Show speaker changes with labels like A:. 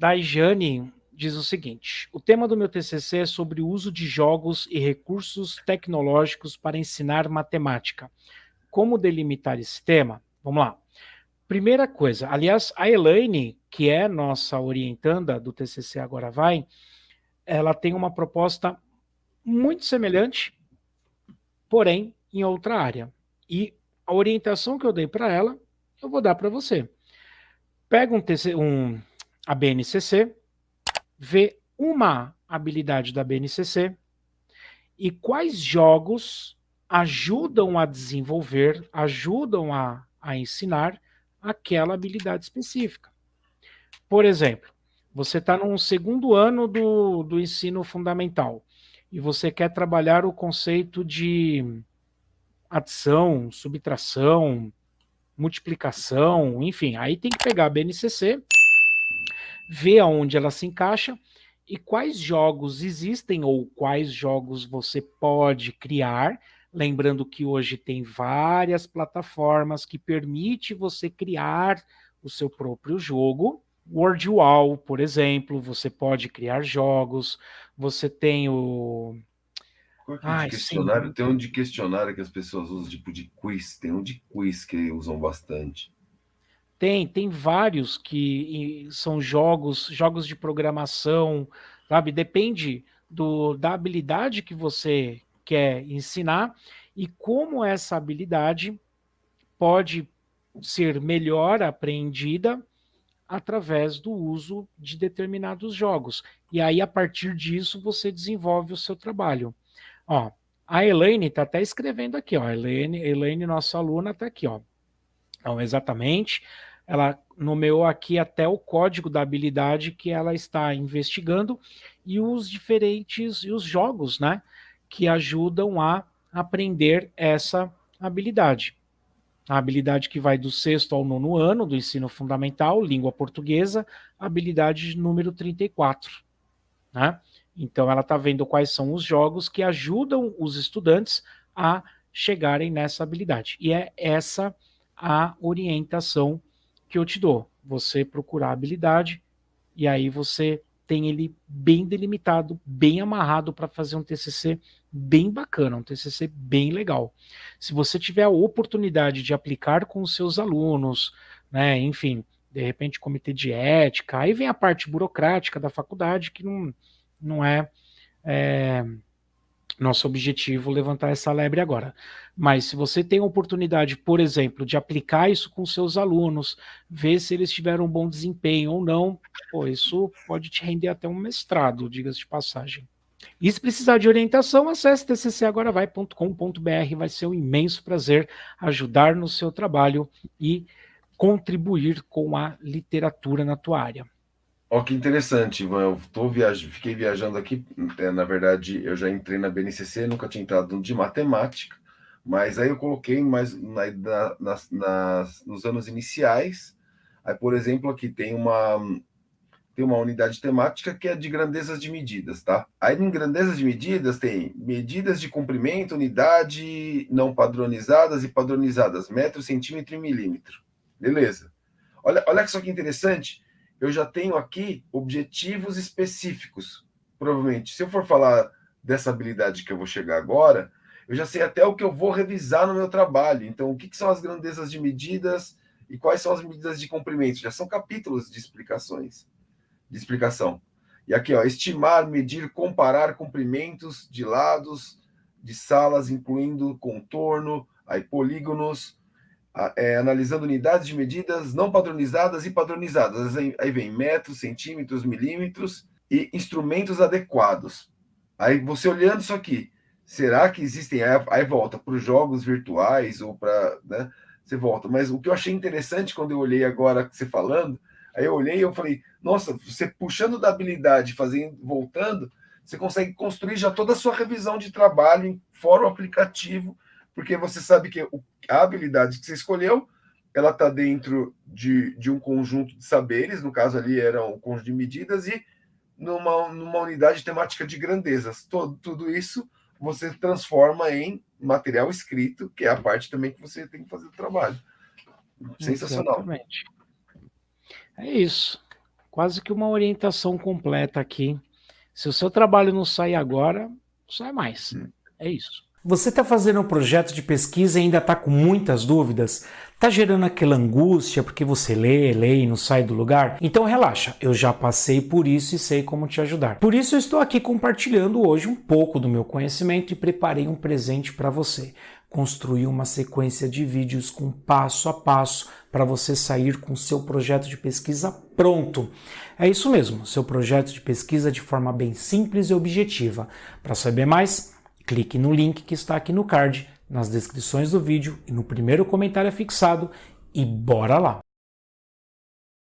A: da Jane diz o seguinte, o tema do meu TCC é sobre o uso de jogos e recursos tecnológicos para ensinar matemática. Como delimitar esse tema? Vamos lá. Primeira coisa, aliás, a Elaine, que é nossa orientanda do TCC Agora Vai, ela tem uma proposta muito semelhante, porém em outra área. E a orientação que eu dei para ela, eu vou dar para você. Pega um, TC, um a BNCC, vê uma habilidade da BNCC e quais jogos ajudam a desenvolver, ajudam a, a ensinar aquela habilidade específica. Por exemplo, você está no segundo ano do, do ensino fundamental e você quer trabalhar o conceito de adição, subtração, multiplicação, enfim, aí tem que pegar a BNCC, ver aonde ela se encaixa e quais jogos existem ou quais jogos você pode criar, lembrando que hoje tem várias plataformas que permite você criar o seu próprio jogo, WordWall, por exemplo, você pode criar jogos, você tem o...
B: Qual é Ai, questionário? Sim. Tem um de questionário que as pessoas usam, tipo de quiz, tem um de quiz que usam bastante.
A: Tem, tem vários que são jogos, jogos de programação, sabe? Depende do, da habilidade que você quer ensinar e como essa habilidade pode ser melhor apreendida através do uso de determinados jogos. E aí, a partir disso, você desenvolve o seu trabalho. Ó, a Elaine está até escrevendo aqui, ó. Elaine, Elaine, nossa aluna, está aqui, ó. Então, exatamente, ela nomeou aqui até o código da habilidade que ela está investigando e os diferentes, e os jogos, né, que ajudam a aprender essa habilidade a habilidade que vai do sexto ao nono ano do ensino fundamental, língua portuguesa, habilidade número 34. Né? Então ela está vendo quais são os jogos que ajudam os estudantes a chegarem nessa habilidade. E é essa a orientação que eu te dou. Você procurar habilidade e aí você tem ele bem delimitado, bem amarrado para fazer um TCC bem bacana, um TCC bem legal. Se você tiver a oportunidade de aplicar com os seus alunos, né, enfim, de repente comitê de ética, aí vem a parte burocrática da faculdade que não, não é, é nosso objetivo levantar essa lebre agora. Mas se você tem a oportunidade, por exemplo, de aplicar isso com seus alunos, ver se eles tiveram um bom desempenho ou não, pô, isso pode te render até um mestrado, diga-se de passagem. E se precisar de orientação, acesse tccagoravai.com.br, vai ser um imenso prazer ajudar no seu trabalho e contribuir com a literatura na tua área.
B: Ó, que interessante, Ivan. Eu tô viaj... fiquei viajando aqui. É, na verdade, eu já entrei na BNCC, nunca tinha entrado de matemática, mas aí eu coloquei mais na, na, nas, nos anos iniciais. Aí, por exemplo, aqui tem uma tem uma unidade temática que é de grandezas de medidas, tá? Aí em grandezas de medidas tem medidas de comprimento, unidade não padronizadas e padronizadas, metro, centímetro e milímetro. Beleza. Olha, olha só que interessante eu já tenho aqui objetivos específicos. Provavelmente, se eu for falar dessa habilidade que eu vou chegar agora, eu já sei até o que eu vou revisar no meu trabalho. Então, o que, que são as grandezas de medidas e quais são as medidas de comprimento? Já são capítulos de explicações, de explicação. E aqui, ó, estimar, medir, comparar comprimentos de lados, de salas, incluindo contorno, aí polígonos, é, analisando unidades de medidas não padronizadas e padronizadas. Aí vem metros, centímetros, milímetros e instrumentos adequados. Aí você olhando isso aqui, será que existem? Aí volta para os jogos virtuais ou para. Né, você volta. Mas o que eu achei interessante quando eu olhei agora você falando, aí eu olhei e eu falei, nossa, você puxando da habilidade, fazendo, voltando, você consegue construir já toda a sua revisão de trabalho em fórum aplicativo porque você sabe que a habilidade que você escolheu, ela está dentro de, de um conjunto de saberes, no caso ali era um conjunto de medidas, e numa, numa unidade temática de grandezas. Todo, tudo isso você transforma em material escrito, que é a parte também que você tem que fazer o trabalho. Sensacional.
A: Exatamente. É isso.
B: quase que uma orientação completa aqui. Se o seu trabalho não sair agora, sai mais. Hum. É isso.
A: Você está fazendo um projeto de pesquisa e ainda está com muitas dúvidas? Está gerando aquela angústia porque você lê, lê e não sai do lugar? Então relaxa, eu já passei por isso e sei como te ajudar. Por isso eu estou aqui compartilhando hoje um pouco do meu conhecimento e preparei um presente para você. Construir uma sequência de vídeos com passo a passo para você sair com seu projeto de pesquisa pronto. É isso mesmo, seu projeto de pesquisa de forma bem simples e objetiva. Para saber mais, clique no link que está aqui no card, nas descrições do vídeo e no primeiro comentário fixado e bora lá!